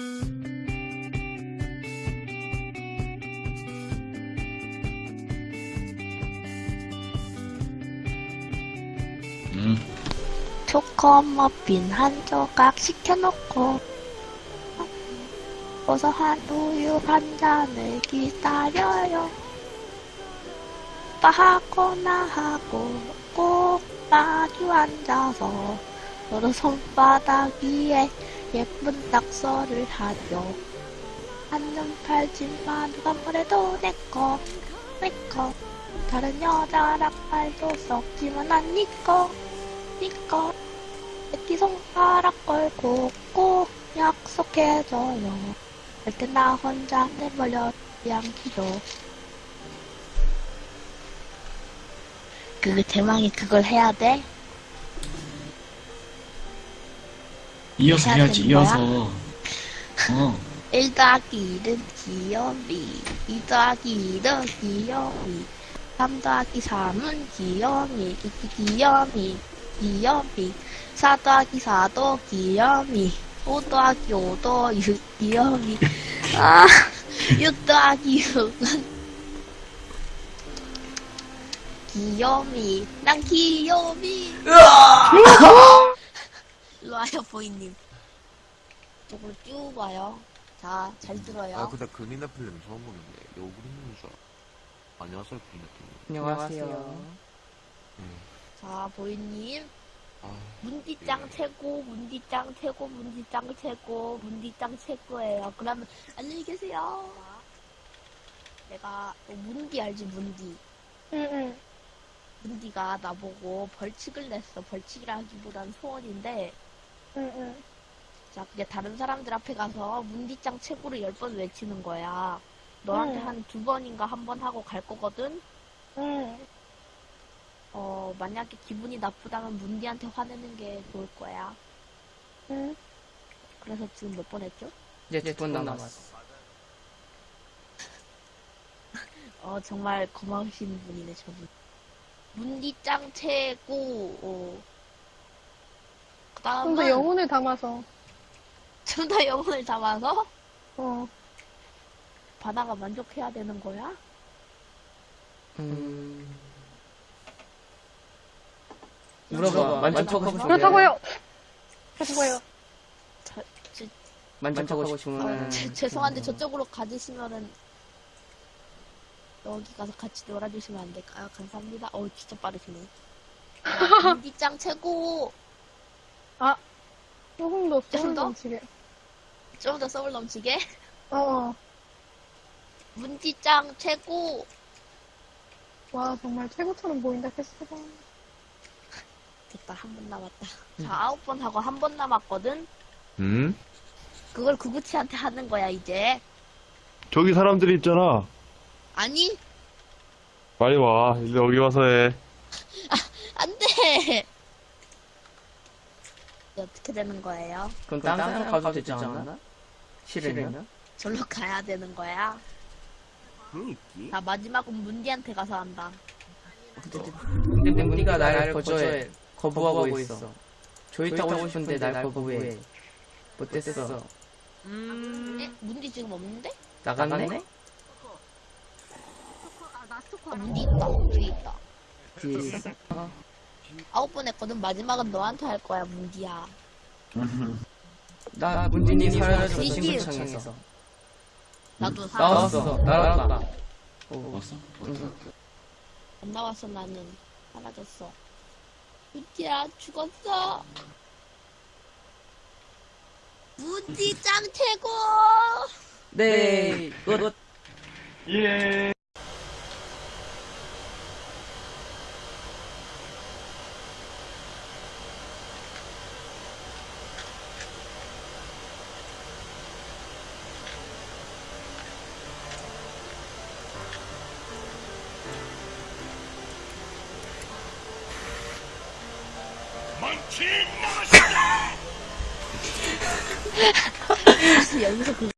음. 초코 머핀 한 조각 시켜놓고 고소한 우유 한 잔을 기다려요. 오빠 하고 나 하고 꼭 마주 앉아서 서로 손바닥 위에 예쁜 낙서를 하죠. 한눈 팔지만 누가 뭐래도 내꺼 내꺼 다른 여자랑 말도 섞지만 난 니꺼 니꺼 새끼 손가락 걸고 꼭 약속해줘요 절대 나 혼자 내버려 양기로 그 대망이 그걸 해야 돼? 이어서 해야 해야지? 이어서. 어. 1 더하기 1은 귀요미 2 더하기 1은 귀요미 3 더하기 3은 귀요미 귀요미 귀요미 4 더하기 4도 귀요미 5 더하기 5도 유, 귀요미 아, 6 더하기 6은 귀요미 난 귀요미 일 로 와요 보이님 이쪽으로 쭉 와요 자 잘 들어요 아 근데 그린애플님 처음 보는데 여기 있는 줄 알아. 안녕하세요 그린애플님. 안녕하세요. 네. 자, 보이님. 아, 문디짱 예. 최고, 문디짱 최고, 문디짱 최고, 문디짱 최고예요. 그러면, 안녕히 계세요. 내가, 너 문디 알지, 문디? 응응. 문디가 나보고 벌칙을 냈어. 벌칙이라기보단 소원인데, 응응. 자, 그게 다른 사람들 앞에 가서 문디짱 최고를 열 번 외치는 거야. 너한테 음. 한두 번인가 한 번 하고 갈 거거든? 응. 어, 만약에 기분이 나쁘다면 문디한테 화내는 게 좋을 거야. 응. 그래서 지금 몇 번 했죠? 이제 두번 남았어. 어, 정말 고마우신 분이네, 저분. 문디짱 최고, 어. 그좀 다음은, 더 영혼을 담아서. 좀 더 영혼을 담아서, 어. 바다가 만족해야 되는 거야? 음. 물어봐. 만족하고 싶으면 그렇다고요. 그렇다고요. 저, 저, 만족하고 어, 싶으면 죄- 죄송한데 저쪽으로 가주시면은, 여기 가서 같이 놀아주시면 안 될까요? 감사합니다. 어 진짜 빠르시네. 야, 문디짱 최고! 조금 더좀 소름 더? 넘치게. 좀더 서울 넘치게. 어. 문디짱 최고! 와, 정말 최고처럼 보인다, 캐스트가. 됐다, 한 번 남았다. 자, 아홉 번 하고 한 번 남았거든? 응? 그걸 구구치한테 하는 거야, 이제. 저기 사람들이 있잖아. 아니, 빨리 와. 이제 여기 와서 해. 안 돼! 어떻게 되는 거예요? 그럼 다른 사람 가도 되지 않나? 싫으면? 절로 가야 되는 거야? 자, 마지막은 문디한테 가서 한다. 근데 문디가 나를 거절해. 거부하고 있어. 조이 타고 싶은데 날 거부해. 못됐어. 에? 문디 지금 없는데? 나갔네? 아, 문디 있다. 저기 있다. 뒤에 있어. 아홉 번 했거든. 마지막은 너한테 할 거야, 문디야. 나 문디니 사라졌어. 친구 창에서. 나도. 나왔어. 날아갔다. 오. 왔어? 안 나왔어, 나는. 사라졌어. 문디야, 죽었어. 문디 짱 최고! 네. 끝. 예. 여기서 그